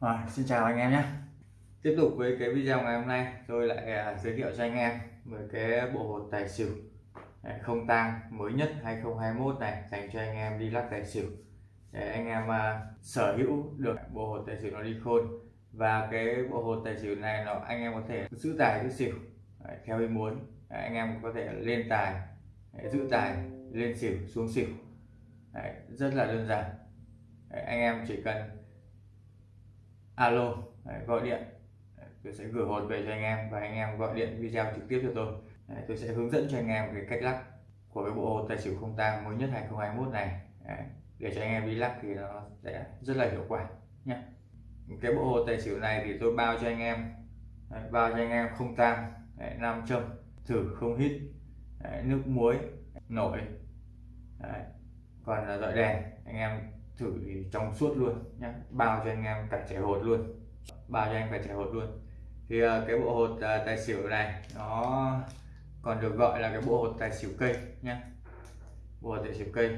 À, xin chào anh em nhé. Tiếp tục với cái video ngày hôm nay tôi lại à, giới thiệu cho anh em về cái bộ hột tài xỉu à, không tang mới nhất 2021 này dành cho anh em đi lắc tài xỉu. Để anh em à, sở hữu được bộ hột tài xỉu nó đi khôn. Và cái bộ hột tài xỉu này nó anh em có thể giữ tài giữ xỉu Đấy, theo ý muốn. Đấy, anh em có thể lên tài Đấy, giữ tài lên xỉu xuống xỉu. Đấy, rất là đơn giản. Đấy, anh em chỉ cần alo Đấy, gọi điện. Đấy, tôi sẽ gửi hột về cho anh em và anh em gọi điện video trực tiếp cho tôi. Đấy, tôi sẽ hướng dẫn cho anh em cái cách lắc của cái bộ hột tài xỉu không tang mới nhất 2021 này. Đấy, để cho anh em đi lắc thì nó sẽ rất là hiệu quả nhé cái bộ hột tài xỉu này thì tôi bao cho anh em Đấy, bao cho anh em không tang nam châm thử không hít Đấy, nước muối nổi Đấy. còn là dọi đèn anh em thử trong suốt luôn nhé bao cho anh em cả trẻ hột luôn. Bao cho anh cả trẻ hột luôn. Thì ờ, cái bộ hột ờ, tài xỉu này, nó còn được gọi là cái bộ hột tài xỉu cây nhé bộ hột tài xỉu cây.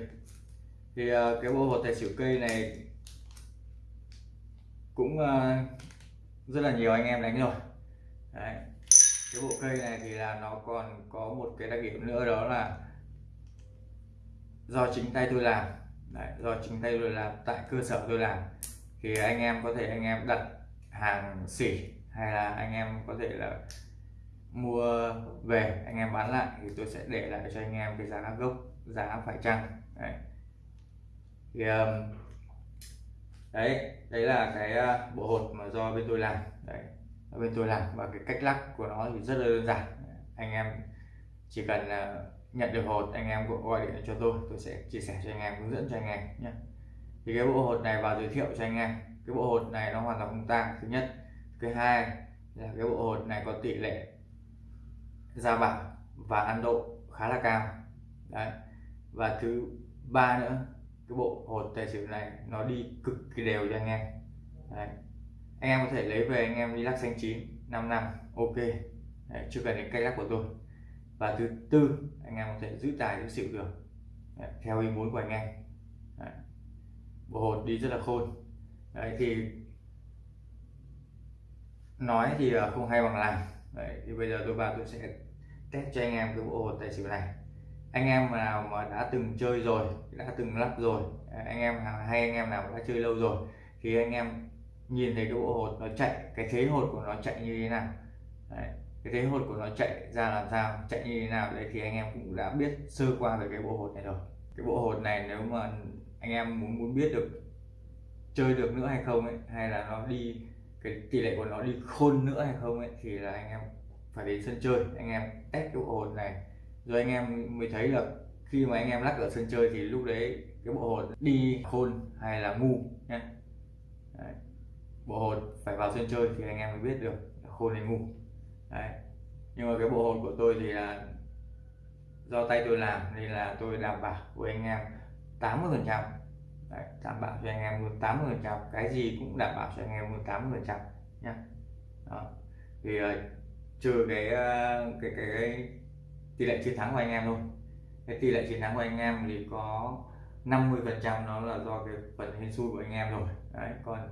Thì ờ, cái bộ hột tài xỉu cây này cũng rất là nhiều anh em đánh rồi. Đấy. cái bộ cây này thì là nó còn có một cái đặc điểm nữa đó là do chính tay tôi làm. Đấy, do chính tay tôi làm tại cơ sở tôi làm. Thì anh em có thể anh em đặt hàng xỉ hay là anh em có thể là mua về anh em bán lại thì tôi sẽ để lại cho anh em cái giá gốc giá phải chăng. Đấy. thì um, đấy đấy là cái uh, bộ hột mà do bên tôi làm. Đấy bên tôi làm và cái cách lắc của nó thì rất là đơn giản. Anh em chỉ cần uh, nhận được hột anh em gọi điện cho tôi. Tôi sẽ chia sẻ cho anh em hướng dẫn cho anh em nhé. Thì cái bộ hột này vào giới thiệu cho anh em. Cái bộ hột này nó hoàn toàn không tang. Thứ nhất. Thứ hai là cái bộ hột này có tỷ lệ gia bảo và ăn độ khá là cao. Đấy. Và thứ ba nữa cái bộ hột tài xỉu này nó đi cực kỳ đều cho anh em. Đấy. anh em có thể lấy về anh em đi lắc xanh chín 5 năm ok. Đấy, chưa cần đến cây lắc của tôi và thứ tư anh em có thể giữ tài giữ xỉu được. Đấy, theo ý muốn của anh em. Đấy. bộ hột đi rất là khôn. Đấy, thì nói thì không hay bằng làm Đấy, thì bây giờ tôi vào tôi sẽ test cho anh em cái bộ hột tài xỉu này. Anh em nào mà đã từng chơi rồi đã từng lắp rồi à, anh em hay anh em nào đã chơi lâu rồi thì anh em nhìn thấy cái bộ hột nó chạy cái thế hột của nó chạy như thế nào. Đấy cái thế hột của nó chạy ra làm sao? Chạy như thế nào? Đấy, thì anh em cũng đã biết sơ qua về cái bộ hột này rồi. Cái bộ hột này nếu mà anh em muốn muốn biết được chơi được nữa hay không ấy, hay là nó đi, cái tỷ lệ của nó đi khôn nữa hay không ấy, thì là anh em phải đến sân chơi. Anh em test cái bộ hột này, rồi anh em mới thấy được khi mà anh em lắc ở sân chơi thì lúc đấy cái bộ hột đi khôn hay là ngu nhé bộ hột phải vào sân chơi thì anh em mới biết được khôn hay ngu. Đấy. nhưng mà cái bộ hồn của tôi thì là do tay tôi làm nên là tôi đảm bảo với anh em 80 phần trăm. Đảm bảo cho anh em luôn 80 phần trăm. Cái gì cũng đảm bảo cho anh em luôn 80 phần trăm nhá. Đó. thì uh, trừ cái, uh, cái, cái cái tỷ lệ chiến thắng của anh em thôi. Cái tỷ lệ chiến thắng của anh em thì có 50 phần trăm nó là do cái phần hên xui của anh em rồi. Đấy còn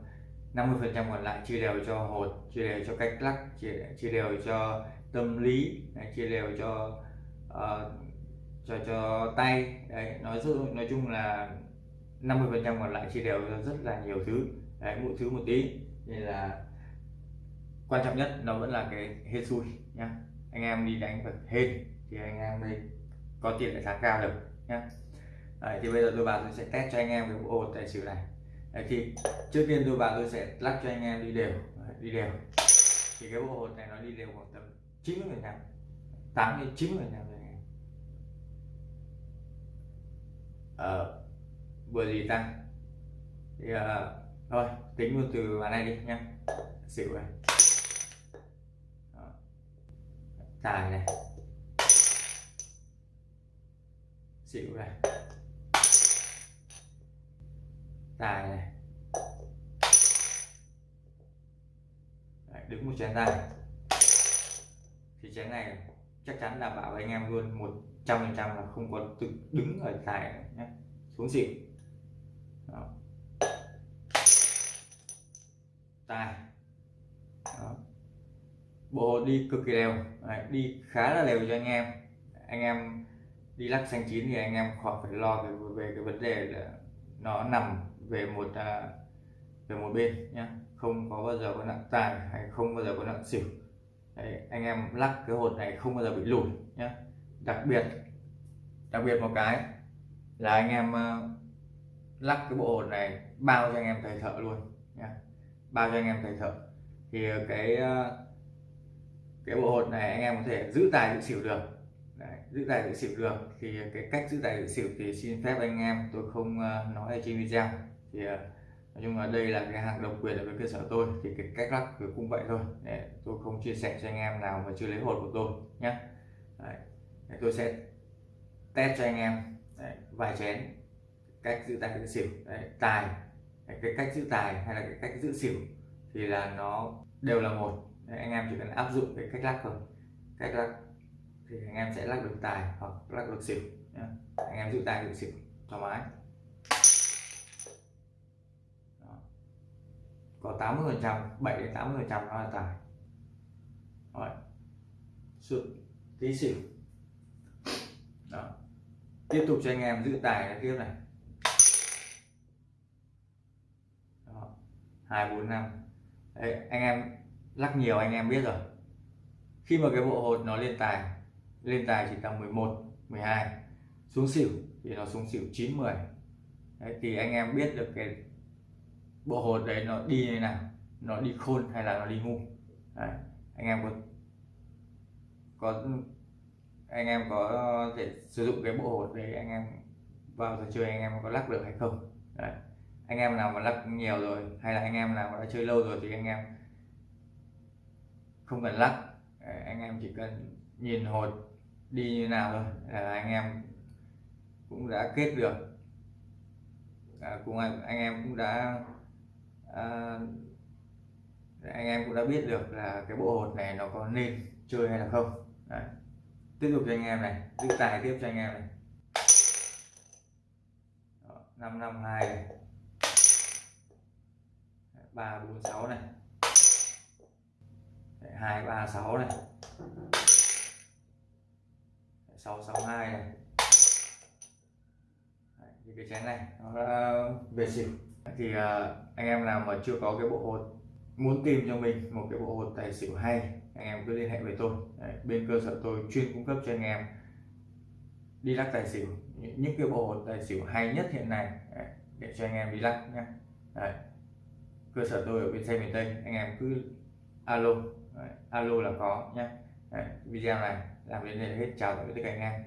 50 phần trăm còn lại chia đều cho hột chia đều cho cách lắc chia, chia đều cho tâm lý chia đều cho uh, cho cho tay. Đấy nói nói chung là 50 phần trăm còn lại chia đều cho rất là nhiều thứ. Đấy mỗi thứ một tí. Nên là quan trọng nhất nó vẫn là cái hên xui nhá. Anh em đi đánh phải hên thì anh em đây có tiền để thắng cao được nhá. Đấy, thì bây giờ tôi vào tôi sẽ test cho anh em cái bộ hột tài xỉu này. Đấy, thì trước tiên tôi vào tôi sẽ lắc cho anh em đi đều. Đấy, đi đều. Thì cái bộ hột này nó đi đều khoảng tầm 90 phần trăm. 8 đến 90 phần trăm anh em. Ờ, vừa gì tăng. Thì uh, thôi tính luôn từ bàn này đi nhá. Xỉu này. Tài này. Xỉu này. Tài này Đấy, đứng một chén tài thì chén này chắc chắn đảm bảo với anh em luôn một trăm phần trăm là không có tự đứng ở tài nhé xuống xỉu Đó. tài. Đó. bộ đi cực kỳ đều Đấy, đi khá là đều cho anh em. Anh em đi lắc xanh chín thì anh em khỏi phải lo về, về cái vấn đề là nó nằm về một à, về một bên nhé không có bao giờ có nặng tài hay không bao giờ có nặng xỉu. Đấy, anh em lắc cái hột này không bao giờ bị lùi nhé đặc biệt đặc biệt một cái là anh em ờ, lắc cái bộ hột này bao cho anh em thầy thợ luôn nhé bao cho anh em thầy thợ. Thì cái ờ, cái bộ hột này anh em có thể giữ tài giữ xỉu được. Đấy, giữ tài giữ xỉu được. Thì cái cách giữ tài giữ xỉu thì xin phép anh em tôi không ờ, nói ở trên video. Thì nói chung là đây là cái hàng độc quyền ở với cơ sở tôi, thì cái cách lắc cũng vậy thôi để tôi không chia sẻ cho anh em nào mà chưa lấy hột của tôi nhé Đấy. Để tôi sẽ test cho anh em Đấy. vài chén cách giữ tài giữ xỉu Đấy. tài Đấy. cái cách giữ tài hay là cái cách giữ xỉu thì là nó đều là một Đấy. anh em chỉ cần áp dụng cái cách lắc thôi cách lắc thì anh em sẽ lắc được tài hoặc lắc được xỉu nhé. anh em giữ tài giữ xỉu, thoải mái có 80 phần trăm 7 đến 80 phần trăm nó là tài. Rồi. sự tí xỉu đó. Tiếp tục cho anh em giữ tài tiếp này. Đó. 2 4 5 Đấy, anh em lắc nhiều anh em biết rồi. Khi mà cái bộ hột nó lên tài lên tài chỉ tầm 11 12 xuống xỉu thì nó xuống xỉu 9 10 Đấy, thì anh em biết được cái bộ hột đấy nó đi như nào nó đi khôn hay là nó đi ngu đấy. anh em có có anh em có thể sử dụng cái bộ hột đấy anh em vào trò chơi anh em có lắc được hay không đấy. anh em nào mà lắc nhiều rồi hay là anh em nào mà đã chơi lâu rồi thì anh em không cần lắc đấy. anh em chỉ cần nhìn hột đi như nào thôi là anh em cũng đã kết được à, cùng anh, anh em cũng đã à, anh em cũng đã biết được là cái bộ hột này nó có nên chơi hay là không. Đấy. tiếp tục cho anh em này giữ tài tiếp cho anh em này. Năm năm hai này. Ba bốn sáu này. Hai ba sáu này. Sáu sáu hai này. Đấy, thì cái chén này nó về xỉu thì uh, anh em nào mà chưa có cái bộ hột muốn tìm cho mình một cái bộ hột tài xỉu hay anh em cứ liên hệ với tôi. Đấy, bên cơ sở tôi chuyên cung cấp cho anh em đi lắc tài xỉu những cái bộ hột tài xỉu hay nhất hiện nay Đấy, để cho anh em đi lắc nhé Đấy. cơ sở tôi ở bên xe miền tây anh em cứ alo Đấy, alo là có nhé Đấy, video này làm đến đây là hết chào tạm biệt tất cả anh em.